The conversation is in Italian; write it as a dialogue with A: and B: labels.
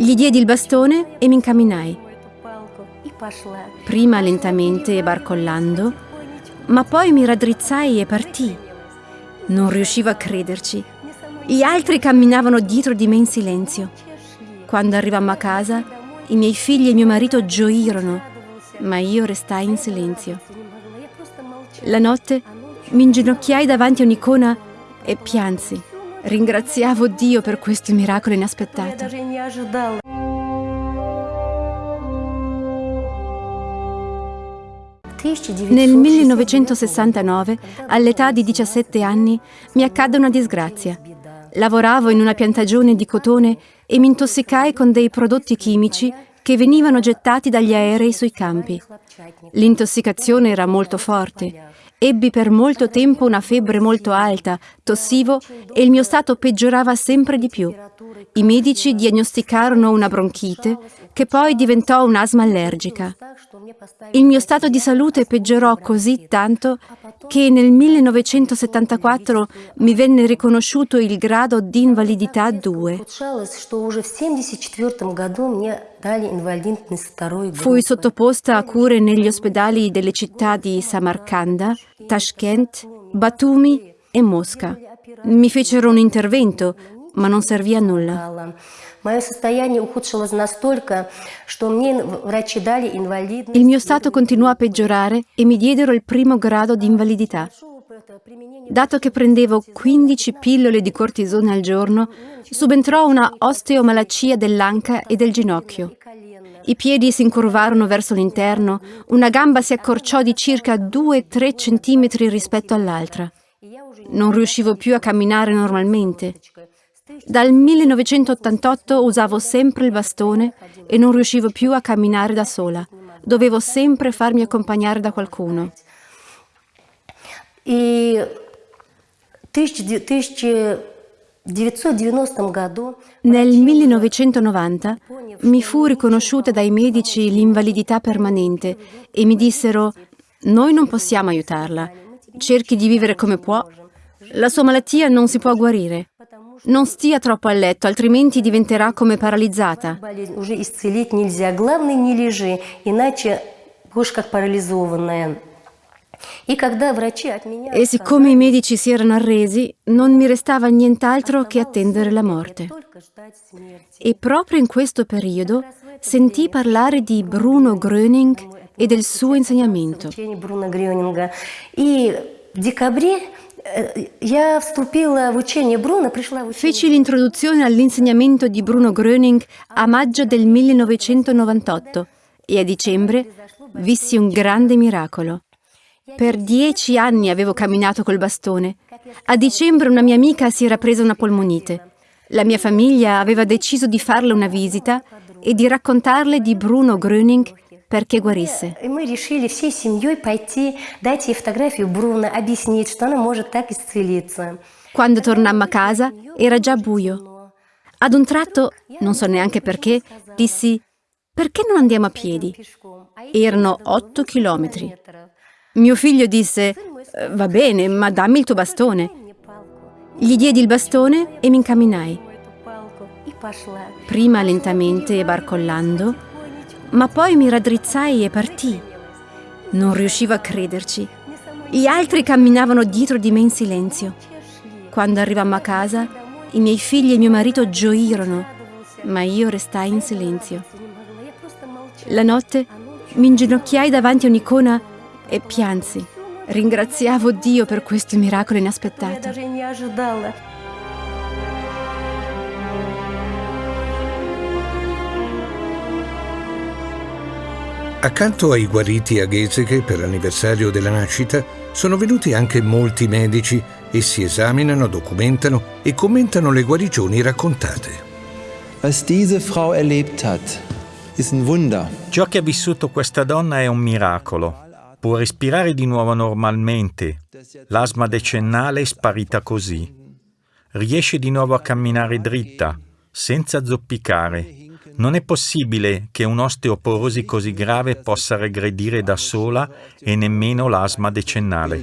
A: Gli diedi il bastone e mi incamminai. Prima lentamente e barcollando, ma poi mi raddrizzai e partii. Non riuscivo a crederci. Gli altri camminavano dietro di me in silenzio. Quando arrivammo a casa, i miei figli e mio marito gioirono, ma io restai in silenzio. La notte mi inginocchiai davanti a un'icona e piansi. Ringraziavo Dio per questo miracolo inaspettato. Nel 1969, all'età di 17 anni, mi accadde una disgrazia. Lavoravo in una piantagione di cotone e mi intossicai con dei prodotti chimici che venivano gettati dagli aerei sui campi. L'intossicazione era molto forte. Ebbi per molto tempo una febbre molto alta, tossivo e il mio stato peggiorava sempre di più. I medici diagnosticarono una bronchite che poi diventò un'asma allergica. Il mio stato di salute peggiorò così tanto che nel 1974 mi venne riconosciuto il grado di invalidità 2. Fui sottoposta a cure negli ospedali delle città di Samarcanda, Tashkent, Batumi e Mosca. Mi fecero un intervento, ma non servì a nulla. Il mio stato continuò a peggiorare e mi diedero il primo grado di invalidità. Dato che prendevo 15 pillole di cortisone al giorno, subentrò una osteomalacia dell'anca e del ginocchio. I piedi si incurvarono verso l'interno, una gamba si accorciò di circa 2-3 centimetri rispetto all'altra. Non riuscivo più a camminare normalmente. Dal 1988 usavo sempre il bastone e non riuscivo più a camminare da sola. Dovevo sempre farmi accompagnare da qualcuno. Nel 1990 mi fu riconosciuta dai medici l'invalidità permanente e mi dissero «Noi non possiamo aiutarla, cerchi di vivere come può, la sua malattia non si può guarire». Non stia troppo a letto, altrimenti diventerà come paralizzata. E siccome i medici si erano arresi, non mi restava nient'altro che attendere la morte. E proprio in questo periodo sentì parlare di Bruno Gröning e del suo insegnamento. Feci l'introduzione all'insegnamento di Bruno Gröning a maggio del 1998 e a dicembre vissi un grande miracolo. Per dieci anni avevo camminato col bastone. A dicembre una mia amica si era presa una polmonite. La mia famiglia aveva deciso di farle una visita e di raccontarle di Bruno Gröning perché guarisse. Quando tornammo a casa era già buio. Ad un tratto, non so neanche perché, dissi perché non andiamo a piedi? Erano otto chilometri. Mio figlio disse va bene, ma dammi il tuo bastone. Gli diedi il bastone e mi incamminai. Prima lentamente e barcollando, ma poi mi raddrizzai e partii. Non riuscivo a crederci. Gli altri camminavano dietro di me in silenzio. Quando arrivammo a casa, i miei figli e mio marito gioirono, ma io restai in silenzio. La notte mi inginocchiai davanti a un'icona e piansi. Ringraziavo Dio per questo miracolo inaspettato.
B: Accanto ai guariti a Geseke per l'anniversario della nascita sono venuti anche molti medici e si esaminano, documentano e commentano le guarigioni raccontate.
C: Was diese Frau erlebt hat, ist ein Wunder.
D: Ciò che ha vissuto questa donna è un miracolo. Può respirare di nuovo normalmente. L'asma decennale è sparita così. Riesce di nuovo a camminare dritta, senza zoppicare non è possibile che un'osteoporosi così grave possa regredire da sola e nemmeno l'asma decennale.